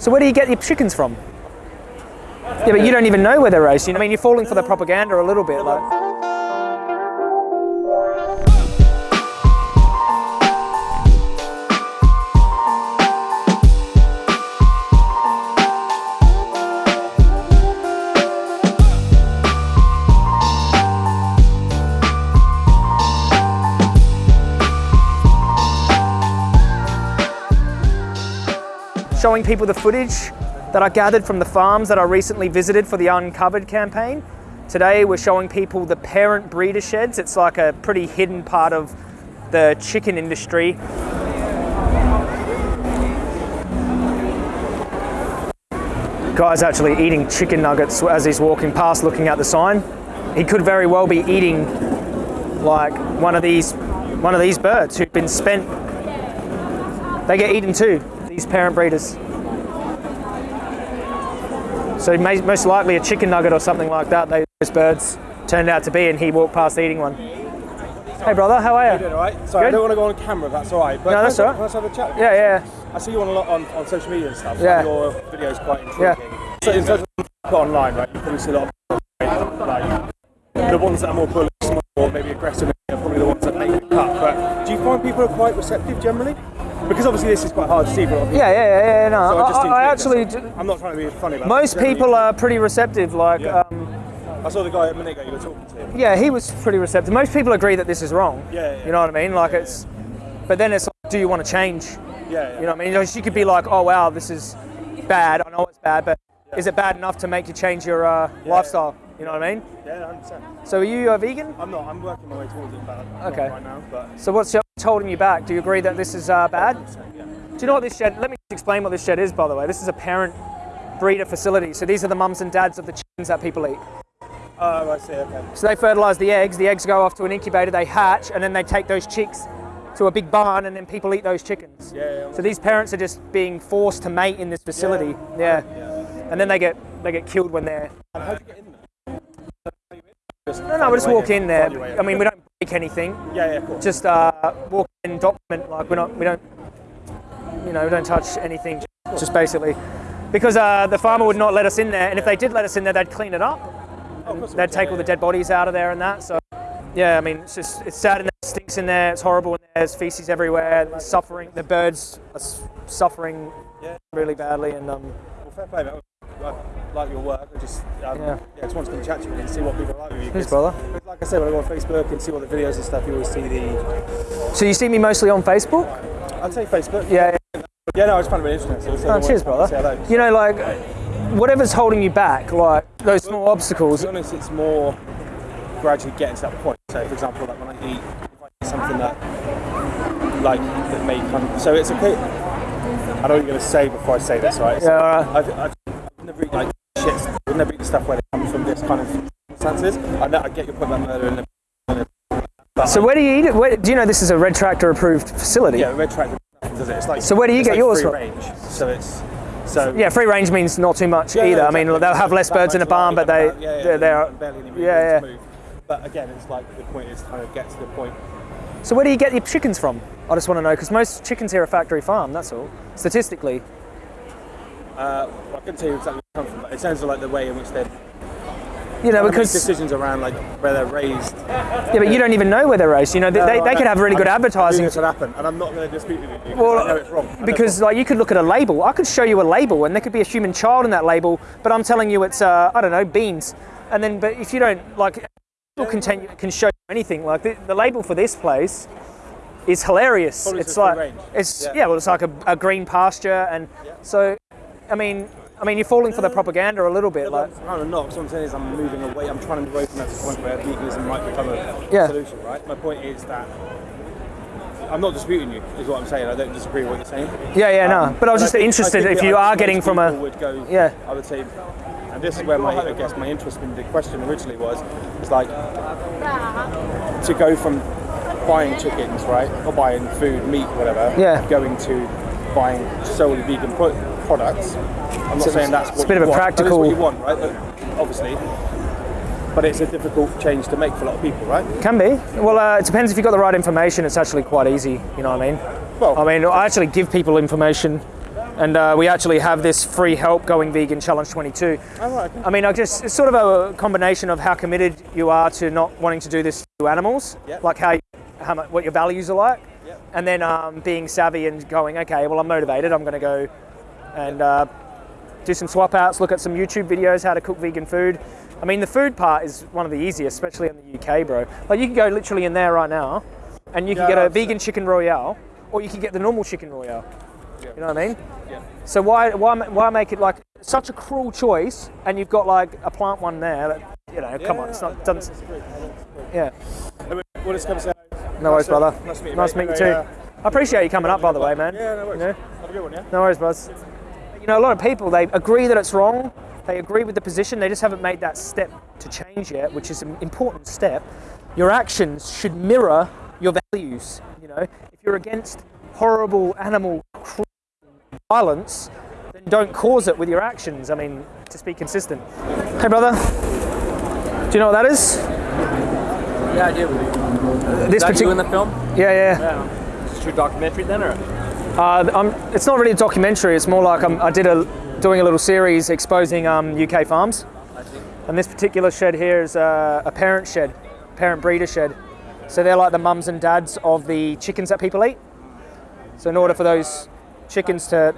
So where do you get your chickens from? Yeah, but you don't even know where they're raised. You know, I mean, you're falling for the propaganda a little bit. Like, showing people the footage that I gathered from the farms that I recently visited for the Uncovered campaign. Today we're showing people the parent breeder sheds. It's like a pretty hidden part of the chicken industry. Guy's actually eating chicken nuggets as he's walking past looking at the sign. He could very well be eating like one of these one of these birds who've been spent they get eaten too parent breeders. So may, most likely a chicken nugget or something like that those birds turned out to be and he walked past eating one. Hey brother, how are you? You doing alright? Sorry, Good? I don't want to go on camera if that's alright. But No, that's all right. Just have a chat? Yeah, yeah. I see you on a lot on, on social media and stuff. Yeah. Your video's quite Yeah. So in terms of put online, right, you probably see a lot of like the ones that are more bullish or maybe aggressive are probably the ones that make the cut. But do you find people are quite receptive generally? Because obviously this is quite hard to see for a lot of people. Yeah, yeah, yeah, yeah, no. So I just I, I intrigued, actually, all. I'm not trying to be funny about most it. People are pretty receptive. Like, Yeah. um, I saw the guy a minute ago you were talking to. yeah, he was pretty receptive. Most people agree that this is wrong. Yeah, yeah. You know what I mean? Like, it's, but then it's like, do you want to change? Yeah, yeah. You know what I mean? You know, She could be like, oh wow, this is bad. I know it's bad, but is it bad enough to make you change your uh, lifestyle? You know what I mean? Yeah, 100%. So are you a vegan? I'm not. I'm working my way towards it, but not Okay. right now. But So what's your- what's holding you back? Do you agree that this is uh, bad? Do you know what this shed? Let me explain what this shed is, by the way. This is a parent breeder facility. So these are the mums and dads of the chickens that people eat. Oh, I see. Okay. So they fertilize the eggs. The eggs go off to an incubator. They hatch, and then they take those chicks to a big barn, and then people eat those chickens. Yeah, yeah. So these parents are just being forced to mate in this facility. Yeah. And then they get they get killed when they're. And how'd you get in there? No, no, we just walk in there. find your way I mean, we don't anything. Yeah, yeah, cool. Just uh, walk in, document. Like we're not, we don't, you know, we don't touch anything. Just basically, because uh, the farmer would not let us in there, and if they did let us in there, they'd clean it up. Oh, of course it They'd take yeah, all the dead bodies out of there and that. So, yeah, I mean, it's just it's sad there, it stinks in there, it's horrible in there. There's feces everywhere. There's suffering. The birds are suffering Yeah. really badly, and um, Well, fair play, like your work. I just, um, Yeah. yeah. just wanted to chat to you and see what people like with you. Cheers, 'cause- brother. Like I said, when I go on Facebook and see all the videos and stuff, you always see the. so you see me mostly on Facebook. I'd say Facebook. Yeah. Yeah, no, I just found it really interesting. So, Oh, cheers, brother. You know, like whatever's holding you back, like those small obstacles. To be honest, it's more gradually getting to that point. So, for example, like when I eat, if I eat something that, like, that may come. So it's okay. I know what you're going to say before I say this, right? So Yeah, alright. I've, I've, I've never eaten like shit. I've never eaten stuff where it comes from this kind of circumstances. I, know, I get your point about murder and. But So where do you eat it? Where, do you know this is a Red Tractor approved facility? yeah, red track does it. It's like So where do you get like yours from? range. So it's so Yeah, free range means not too much Yeah, either. yeah, I mean, they'll have less birds in a barn, but they yeah, yeah, barely any yeah, yeah. room to move. But again, it's like the point is kind of get to the point. So where do you get your chickens from? I just want to know because most chickens here are factory farm. That's all. Statistically, Uh, I couldn't tell you exactly where it from, but it sounds like the way in which they're you know, because decisions around like where they're raised. yeah, but you don't even know where they're raised. You know, they, they, No, they I could have really good I knew advertising. This would happen, and I'm not going to dispute with you. because Well, I know it's wrong. I Because like you could look at a label, I could show you a label, and there could be a human child in that label, but I'm telling you it's uh, I don't know beans, and then but if you don't like, people can, can show you anything. Like the, the label for this place is hilarious. Probably it's like range. it's yeah. Yeah. well it's like a, a green pasture, and so I mean I mean you're falling for the propaganda a little bit. Like I'm kind of not. What I'm saying is I'm moving away. I'm trying to move away from that point where veganism might become a Yeah. solution, right? My point is that I'm not disputing you. Is what I'm saying. I don't disagree with what you're saying. yeah yeah no, um, but I was just think- interested if you are getting from a would go. Yeah. I would say, and this is where my I guess my interest in the question originally was, is like to go from buying chickens, right, or buying food, meat, whatever, Yeah. going to buying solely vegan pro- products. I'm not saying that's what a bit you of a want. That is what practical- you want, right? But obviously, but it's a difficult change to make for a lot of people, right? Can be. Well, uh, it depends if you've got the right information. It's actually quite easy. You know what I mean? Well, I mean, I actually give people information and uh, we actually have this free help going vegan challenge 22. Oh, right, okay. I mean, I just it's sort of a combination of how committed you are to not wanting to do this to animals, Yep. like how, how much, what your values are like, Yep. and then um, being savvy and going, okay, well, I'm motivated. I'm going to go and uh, do some swap outs, look at some YouTube videos how to cook vegan food. I mean, the food part is one of the easiest, especially in the UK, bro. Like, you can go literally in there right now, and you can Yeah, get a vegan chicken royale, or you can get the normal chicken royale. Yeah. You know what I mean? Yeah. So why why why make it like such a cruel choice? And you've got like a plant one there that you know. come on, it's not doesn't. Yeah. Anyway, Well, it's come to say. No worries, brother. nice to meet you, Nice to mate. meet you too. Uh, I appreciate you coming up, by the way, man. Yeah, no worries. You know? Have a good one, yeah? No worries, Buzz. You know, a lot of people they agree that it's wrong. They agree with the position. They just haven't made that step to change yet, which is an important step. Your actions should mirror your values. You know, if you're against horrible animal violence, then don't cause it with your actions. I mean, just be consistent. Hey, brother. Do you know what that is? Yeah, I do. This Is that you in the film? Yeah, yeah. Yeah. Is this your documentary then, or? Uh, it's not really a documentary. It's more like I'm, I did a doing a little series exposing um, UK farms. And this particular shed here is a, a parent shed, parent breeder shed. So they're like the mums and dads of the chickens that people eat. So in order for those chickens to,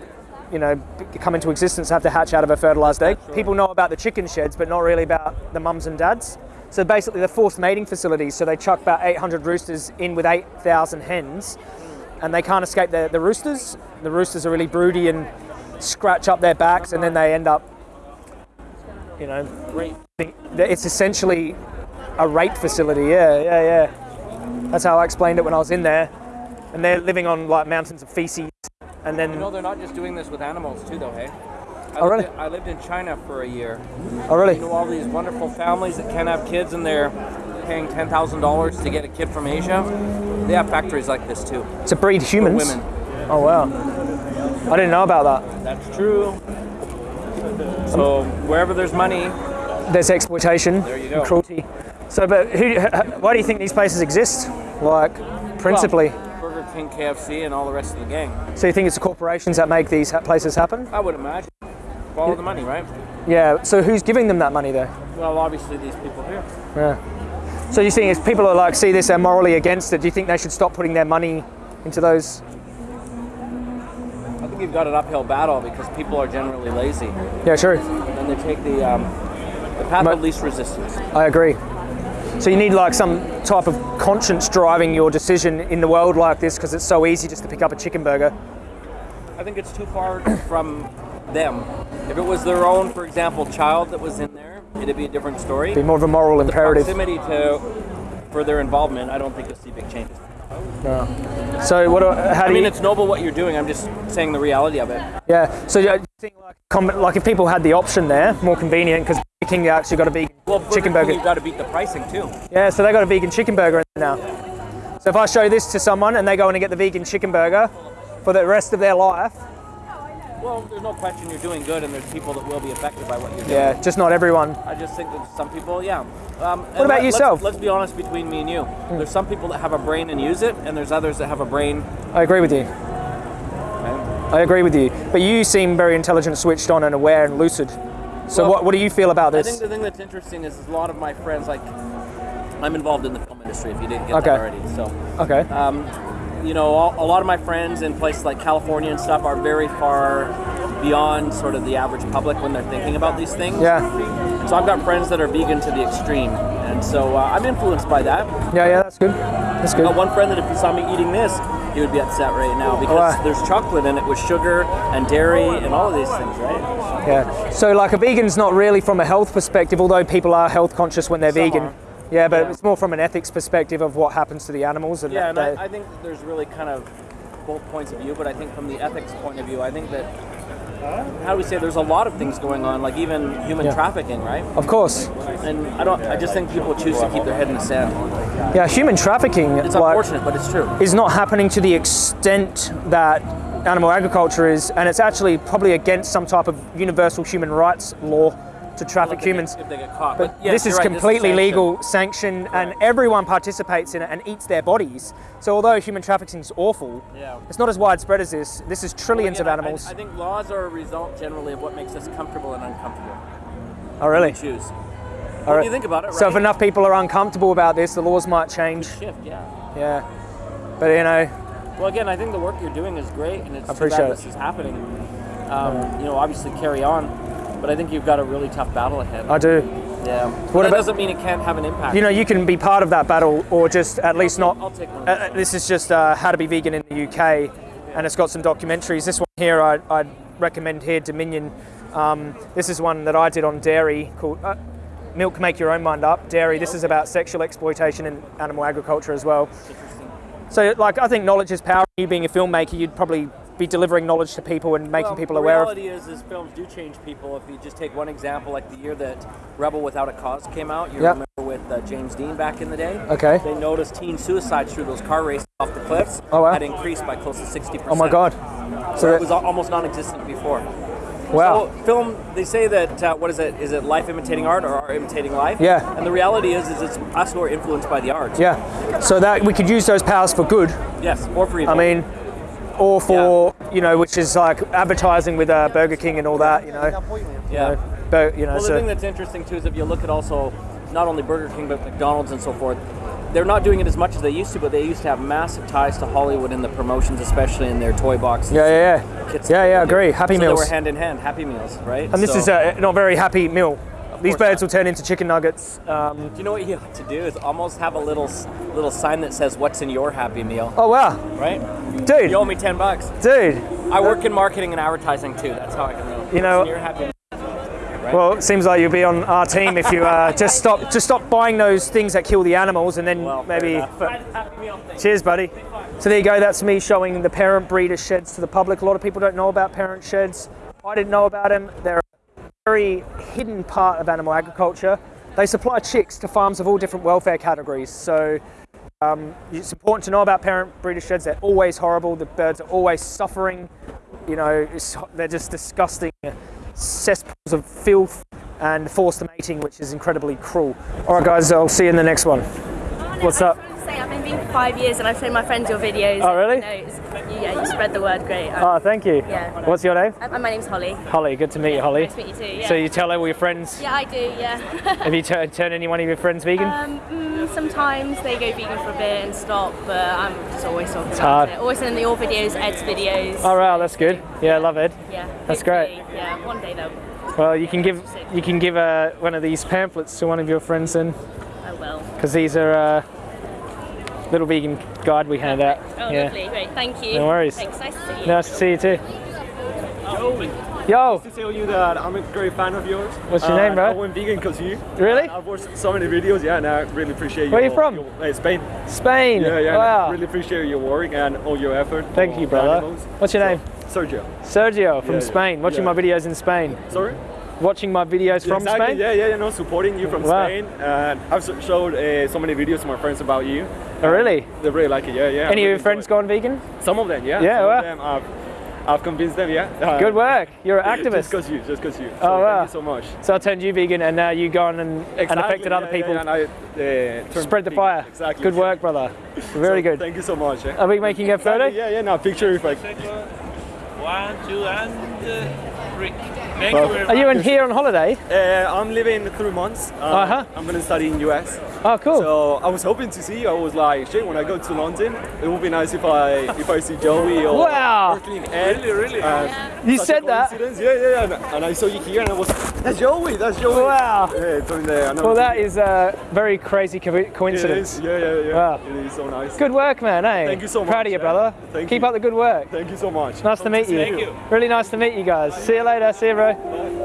you know, come into existence, have to hatch out of a fertilized egg. People know about the chicken sheds, but not really about the mums and dads. So basically, they're forced mating facilities. So they chuck about 800 roosters in with 8,000 hens, and they can't escape the, the roosters. The roosters are really broody and scratch up their backs, and then they end up, you know, it's essentially a rape facility. Yeah, yeah, yeah. That's how I explained it when I was in there. And they're living on like mountains of feces, and then You know, they're not just doing this with animals too, though, hey? I Oh, lived really? in- I lived in China for a year. oh really? You know, all these wonderful families that can't have kids and they're paying $10,000 to get a kid from Asia. They have factories like this too. To breed For humans. women. Oh wow. I didn't know about that. That's true. So wherever there's money, There's exploitation, There cruelty. So, but who? Why do you think these places exist? Like, principally. well, Burger King, KFC, and all the rest of the gang. So you think it's the corporations that make these places happen? I would imagine. Follow the money, right? Yeah. So who's giving them that money though? Well, obviously these people here. Yeah. So you think if people are like see this, they're morally against it. Do you think they should stop putting their money into those? I think you've got an uphill battle because people are generally lazy. Yeah, true. And they take the um, the path But- of least resistance. I agree. So you need like some type of conscience driving your decision in the world like this because it's so easy just to pick up a chicken burger. I think it's too far from them. If it was their own, for example, child that was in it'd be a different story. Be more of a moral The imperative. proximity to for their involvement, I don't think you'll see big changes. So what? do- How do I mean, you? it's noble what you're doing. I'm just saying the reality of it. Yeah. So you think like, like if people had the option there, more convenient because King actually got a vegan Well, Burger chicken burger. You've got to beat the pricing too. Yeah. So they got a vegan chicken burger now. So if I show this to someone and they go in and get the vegan chicken burger for the rest of their life, Well, there's no question you're doing good, and there's people that will be affected by what you're doing. yeah, just not everyone. I just think that some people, yeah. Um, What about yourself? Hmm. Let's, let's be honest between me and you. There's some people that have a brain and use it, and there's others that have a brain. I agree with you. I agree with you. But you seem very intelligent, switched on, and aware and lucid. So Well, what, what do you feel about this? I think the thing that's interesting is, is a lot of my friends, like, I'm involved in the film industry. If you didn't get Okay. that already, so okay. um, you know, all, a lot of my friends in places like California and stuff are very far beyond sort of the average public when they're thinking about these things. yeah. So I've got friends that are vegan to the extreme, and so uh, I'm influenced by that. Yeah, yeah, that's good. That's good. Got one friend that if he saw me eating this, he would be upset right now because there's chocolate in it with sugar and dairy and all of these things, right? Yeah. So like a vegan's not really from a health perspective, although people are health conscious when they're Some vegan. are. Yeah, but Yeah. it's more from an ethics perspective of what happens to the animals. And Yeah, and I, I think that there's really kind of both points of view, but I think from the ethics point of view, I think that how do we say there's a lot of things going on, like even human Yeah. trafficking, right? of course. And I don't. I just think people choose to keep their head in the sand. Yeah, human trafficking It's like, unfortunate, but it's true. is not happening to the extent that animal agriculture is, and it's actually probably against some type of universal human rights law to traffic if humans. Get, if they get caught. But yes, this is right, completely sanctioned. legal, sanctioned, and everyone participates in it and eats their bodies. So although human trafficking is awful, Yeah. it's not as widespread as this. This is trillions Again, of animals. I, I think laws are a result generally of what makes us comfortable and uncomfortable. oh, really? Choose. All Well, right. you think about it, So if enough people are uncomfortable about this, the laws might change. Shift, yeah. Yeah. But you know, Well, again, I think the work you're doing is great, and it's too appreciate bad it. this is happening. Um, you know, obviously carry on, but I think you've got a really tough battle ahead. I do. yeah. What But about- doesn't mean it can't have an impact. You know, you can be part of that battle, or just at least not. I'll take one. Uh, this is just uh, how to be vegan in the UK, and it's got some documentaries. This one here, I, I'd recommend here, Dominion. Um, this is one that I did on dairy called uh, Milk Make Your Own Mind Up. Dairy. This is about sexual exploitation in animal agriculture as well. Interesting. So, like, I think knowledge is power. You being a filmmaker, you'd probably be delivering knowledge to people and making Well, people aware of. The reality is, is films do change people. If you just take one example, like the year that Rebel Without a Cause came out, you Yep. remember with uh, James Dean back in the day. Okay. They noticed teen suicides through those car races off the cliffs Oh, wow. had increased by close to sixty percent. Oh my God. So that- it was almost non-existent before. Wow. So film, they say that uh, what is it? Is it life imitating art or art imitating life? Yeah. And the reality is, is it's us who are influenced by the art. Yeah. So that we could use those powers for good. Yes. Or for evil. I mean, or for you know, which is like advertising with uh, Burger King and all that. You know. yeah. But you know, Well, the so thing that's interesting too is if you look at also not only Burger King but McDonald's and so forth, they're not doing it as much as they used to, but they used to have massive ties to Hollywood in the promotions, especially in their toy boxes. yeah, yeah, yeah, yeah, yeah. Agree. Happy so meals. They were hand in hand, Happy Meals, right? and this So- is a not very happy meal. These birds not. will turn into chicken nuggets. Um, Do you know what you have to do is almost have a little little sign that says "What's in your Happy Meal," oh wow, right? dude, You owe me ten bucks. dude. I work in marketing and advertising too. That's how I can know. You know- What's in your Happy? Well, it seems like you'll be on our team if you uh, just stop just stop buying those things that kill the animals, and then Well, maybe. enough. Happy Meal. Thanks. Cheers, buddy. So there you go. That's me showing the parent breeder sheds to the public. A lot of people don't know about parent sheds. I didn't know about them. They're very hidden part of animal agriculture. They supply chicks to farms of all different welfare categories. So um, it's important to know about parent breeder sheds. They're always horrible. The birds are always suffering. You know, it's, they're just disgusting cesspools of filth and forced mating, which is incredibly cruel. All right, guys. I'll see you in the next one. What's up? Just wanted to say I've been vegan for five years and I've shown my friends your videos. Oh, really? You it's- yeah, you spread the word great. Um, Oh, thank you. Yeah. What's your name? uh, my name's Holly. Holly, good to meet you, Holly. Nice to meet you too. Yeah. So you tell all your friends. yeah, I do. Yeah. Have you tur- turned any one of your friends vegan? um, mm, sometimes they go vegan for a bit and stop, but I'm just always talking about hard. it. Always in the your videos, Ed's videos. oh wow, that's good. Yeah, I love it. yeah. that's great. Yeah, one day though. Well, you can give you can give uh, one of these pamphlets to one of your friends then, I will. because these are uh, little vegan guide we hand out. Oh, yeah. lovely. Great. Thank you. No worries. Thanks. Nice to see you. Nice to see you too. Yo, to tell you that I'm a great fan of yours. What's your name, bro? I went vegan because you. really? I've watched so many videos, yeah, and I really appreciate you. Where your, you from? Your, uh, Spain. Spain. Yeah, yeah. Wow. I really appreciate your work and all your effort. Thank you, the brother. animals. What's your name? Sergio. Sergio from Yeah, yeah. Spain. Watching Yeah. my videos in Spain. Sorry? Watching my videos from exactly. Spain. Yeah, yeah, you know, supporting you from Wow. Spain. And I've showed uh, so many videos to my friends about you. Oh, really? They really like it, yeah, yeah. Any of your friends gone vegan? Some of them, yeah. Yeah, Some wow. of them I've, I've convinced them, yeah. Uh, Good work. You're an activist. Just activist. because you, just because you. Oh, wow. Thank you so much. So I turned you vegan, and now you've gone and, and Exactly, affected other yeah, people. Yeah, and I, uh, Spread the vegan. fire. Exactly. Good work, brother. Very So, good. Thank you so much. eh. Are we making a photo? Yeah, yeah, no, picture if I. One, two, and uh, three. Thank Well, you Are you in here on holiday? Uh, I'm living three months. Um, Uh-huh. I'm gonna study in US. Oh, cool. So I was hoping to see you. I was like, shit. When I go to London, it would be nice if I if I see Joey or Wow. Earthling Ed. Really, really? Uh, you said that. Yeah, yeah, yeah. And, and I saw you here, and I was, that's Joey. That's Joey. Wow. Yeah, it's on there. Well, that is a very crazy co- coincidence. is. Yeah, yeah, yeah. Wow. It is so nice. Good work, man. Hey. Thank you so much. Proud of you, yeah. brother. Thank Keep you. up the good work. Thank you so much. Nice to meet you. Thank you. Really nice to meet you guys. See you later. See you, bro. Bye. Bye.